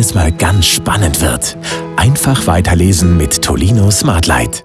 es mal ganz spannend wird. Einfach weiterlesen mit Tolino Smartlight.